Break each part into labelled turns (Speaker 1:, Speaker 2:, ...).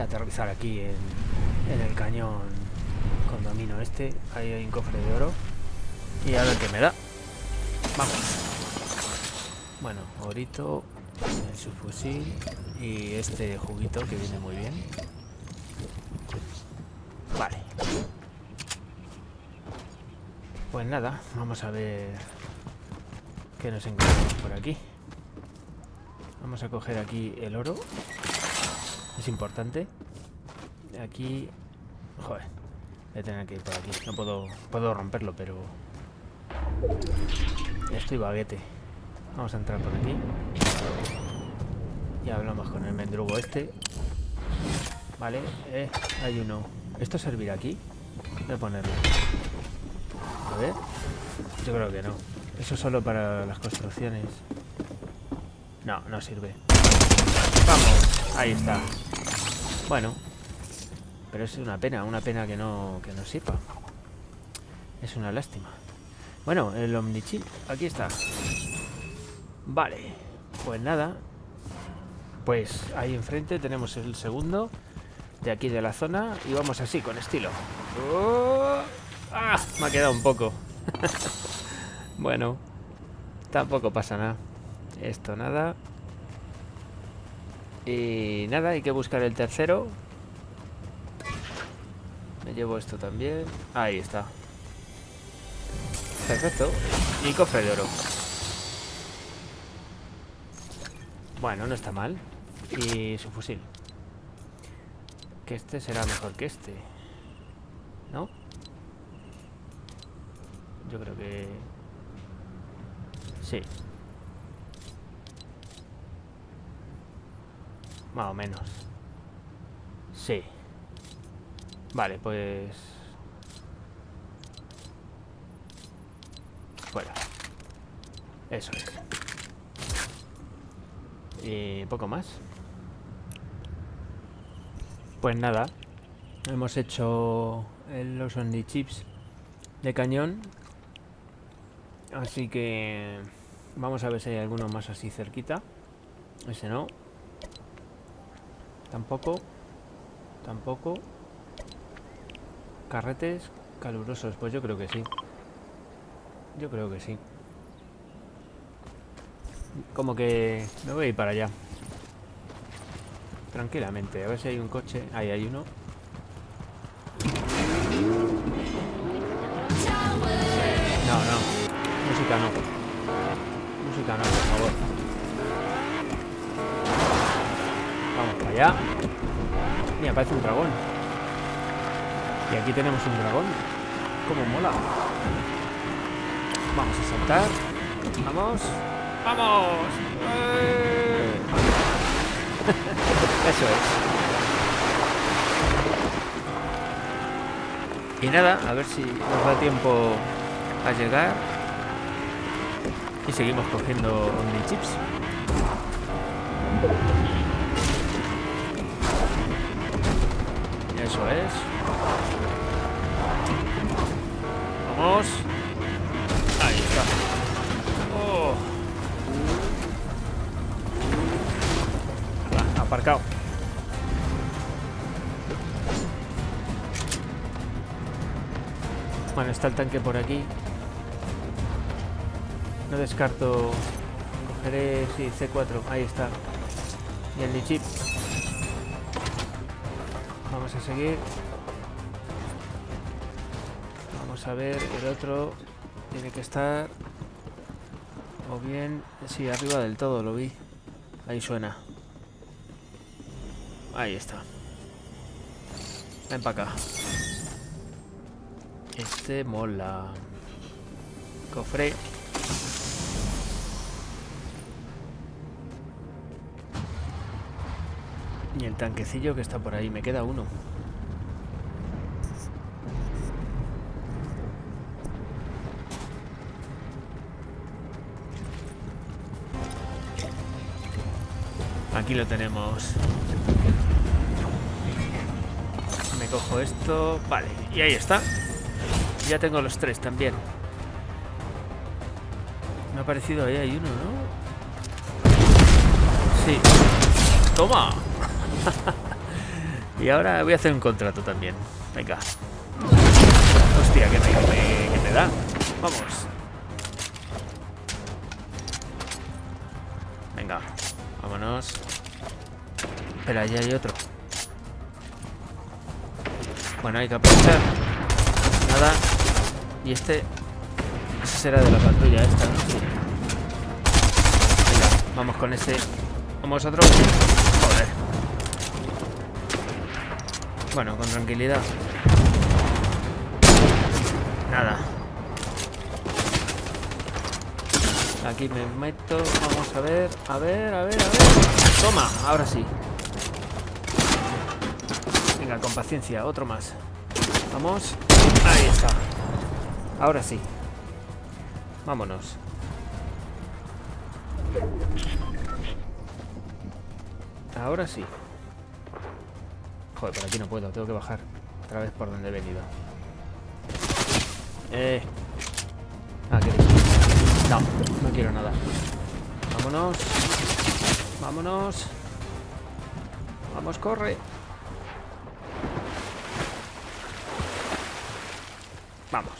Speaker 1: aterrizar aquí en, en el cañón condomino este. Ahí hay un cofre de oro. Y a ver qué me da. Vamos. Bueno, orito, el subfusil y este juguito que viene muy bien. Vale. Pues nada, vamos a ver qué nos encontramos por aquí. Vamos a coger aquí el oro. Es importante. Aquí... Joder. Voy a tener que ir por aquí. No puedo... Puedo romperlo, pero... Estoy baguete. Vamos a entrar por aquí. Y hablamos con el mendrugo este. Vale. Eh, hay uno. ¿Esto servirá aquí? Voy a ponerlo. A ver. Yo creo que no. Eso es solo para las construcciones. No, no sirve. Ahí está. Bueno. Pero es una pena, una pena que no, que no. Es una lástima. Bueno, el Omnichip. Aquí está. Vale. Pues nada. Pues ahí enfrente tenemos el segundo de aquí de la zona y vamos así, con estilo. ¡Oh! ¡Ah! Me ha quedado un poco. bueno, tampoco pasa nada. Esto nada. Y nada, hay que buscar el tercero. Me llevo esto también. Ahí está. Perfecto. Y cofre de oro. Bueno, no está mal. Y su fusil. Que este será mejor que este. ¿No? Yo creo que... Sí. Más o menos. Sí. Vale, pues... Fuera. Eso es. Y poco más. Pues nada. Hemos hecho los Only Chips de cañón. Así que... Vamos a ver si hay alguno más así cerquita. Ese no. Tampoco. Tampoco. Carretes calurosos. Pues yo creo que sí. Yo creo que sí. Como que me voy a ir para allá. Tranquilamente. A ver si hay un coche. Ahí hay uno. No, no. Música no. Música no, por favor. Allá. Mira, parece un dragón. Y aquí tenemos un dragón. Como mola. Vamos a saltar. Vamos. ¡Vamos! ¡Eh! Eso es. Y nada, a ver si nos da tiempo a llegar. Y seguimos cogiendo Omni Chips. Eso es. Vamos. Ahí está. Oh. Va, aparcado. Bueno, está el tanque por aquí. No descarto... Cogeré... Sí, C4. Ahí está. Y el chip. Vamos a seguir. Vamos a ver el otro. Tiene que estar... O bien... Sí, arriba del todo, lo vi. Ahí suena. Ahí está. Ven para acá. Este mola. Cofre. Y el tanquecillo que está por ahí. Me queda uno. Aquí lo tenemos. Me cojo esto. Vale, y ahí está. Ya tengo los tres también. Me ha parecido ahí hay uno, ¿no? Sí. ¡Toma! Y ahora voy a hacer un contrato también. Venga. Hostia, que me, me da. Vamos. Venga, vámonos. Espera, allí hay otro. Bueno, hay que aprovechar. Nada. Y este... Ese será de la patrulla esta, ¿no? Venga, vamos con este. Vamos otro. Joder. Bueno, con tranquilidad. Nada. Aquí me meto. Vamos a ver. A ver, a ver, a ver. Toma, ahora sí. Venga, con paciencia. Otro más. Vamos. Ahí está. Ahora sí. Vámonos. Ahora sí. Joder, por aquí no puedo. Tengo que bajar. Otra vez por donde he venido. Eh. Ah, ¿qué No, no quiero nada. Vámonos. Vámonos. Vamos, corre. Vamos.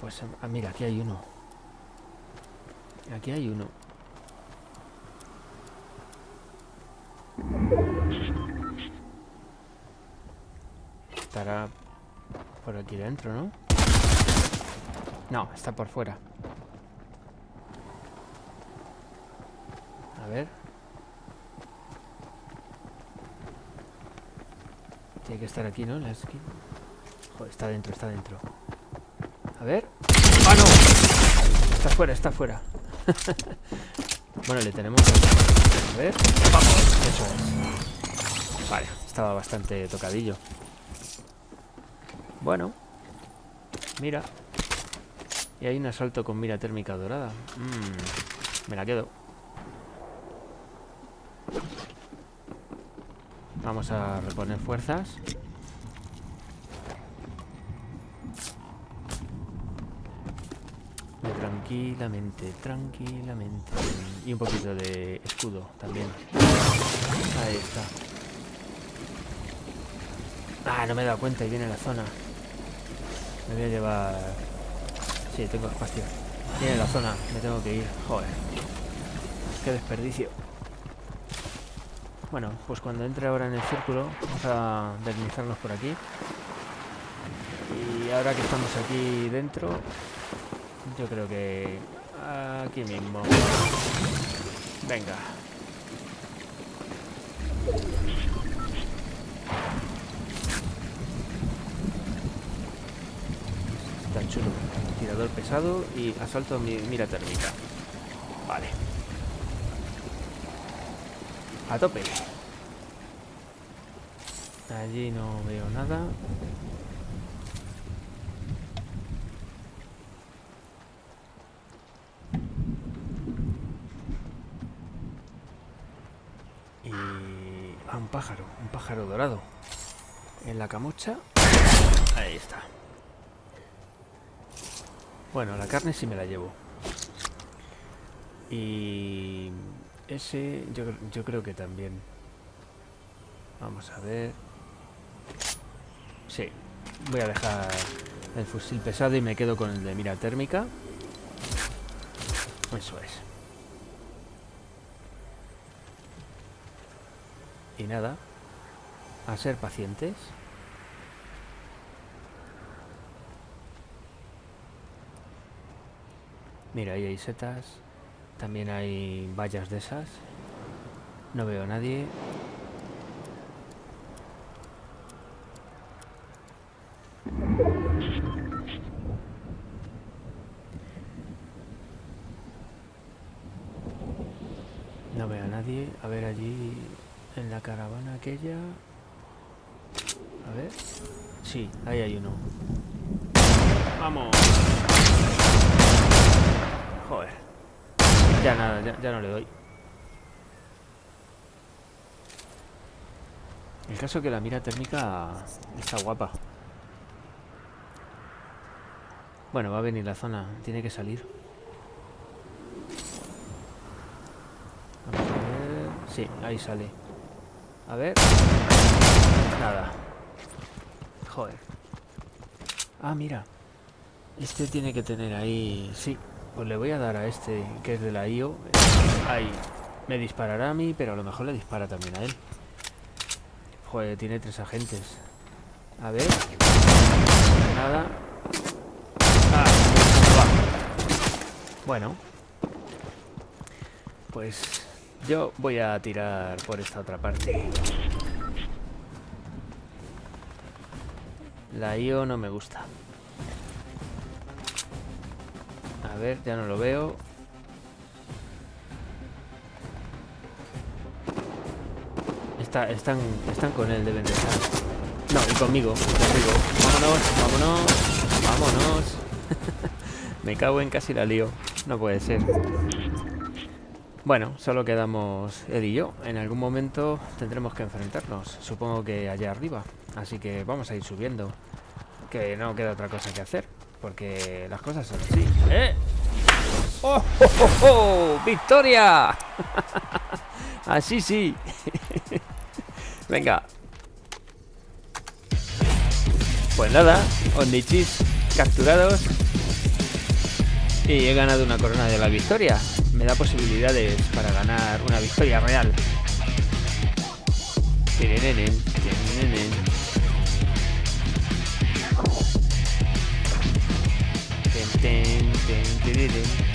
Speaker 1: Pues, ah, mira, aquí hay uno. Aquí hay uno. Estará por aquí dentro, ¿no? No, está por fuera. A ver. Tiene que estar aquí, ¿no? La. Joder, está dentro, está dentro. A ver. ¡Ah, no! Está fuera, está fuera. bueno, le tenemos... A ver. ¡Vamos! Eso es. Vale, estaba bastante tocadillo. Bueno. Mira. Y hay un asalto con mira térmica dorada. Mm, me la quedo. Vamos a reponer fuerzas. Tranquilamente, tranquilamente. Y un poquito de escudo también. Ahí está. Ah, no me he dado cuenta y viene la zona. Me voy a llevar... Sí, tengo espacio. Viene la zona, me tengo que ir. Joder. Qué desperdicio. Bueno, pues cuando entre ahora en el círculo, vamos a deslizarnos por aquí. Y ahora que estamos aquí dentro, yo creo que aquí mismo. Venga. Tan chulo. Tirador pesado y asalto mira térmica. Vale. A tope. Allí no veo nada. Y... a un pájaro, un pájaro dorado. En la camocha. Ahí está. Bueno, la carne sí me la llevo. Y ese yo, yo creo que también. Vamos a ver. Sí, voy a dejar el fusil pesado y me quedo con el de mira térmica. Eso es. Y nada, a ser pacientes. Mira, ahí hay setas. También hay vallas de esas. No veo a nadie. No veo a nadie. A ver allí en la caravana aquella. A ver. Sí, ahí hay uno. ¡Vamos! Ya nada, ya, no le doy. El caso que la mira térmica está guapa. Bueno, va a venir la zona. Tiene que salir. Vamos a ver. Sí, ahí sale. A ver. Nada. Joder. Ah, mira. Este tiene que tener ahí... Sí, pues le voy a dar a este, que es de la IO. Ahí. Me disparará a mí, pero a lo mejor le dispara también a él. Joder, tiene tres agentes. A ver. Nada. Ah, bueno. Pues yo voy a tirar por esta otra parte. La IO no me gusta. A ver, ya no lo veo. Está, están, están con él, deben de estar. No, y conmigo, conmigo. Vámonos, vámonos, vámonos. me cago en casi la lío. No puede ser. Bueno, solo quedamos él y yo. En algún momento tendremos que enfrentarnos. Supongo que allá arriba. Así que vamos a ir subiendo. Que no queda otra cosa que hacer. Porque las cosas son así. ¡Eh! ¡Oh, oh, oh, oh! victoria así sí. Venga. Pues nada, Ondichis capturados. Y he ganado una corona de la victoria me da posibilidades para ganar una victoria real. within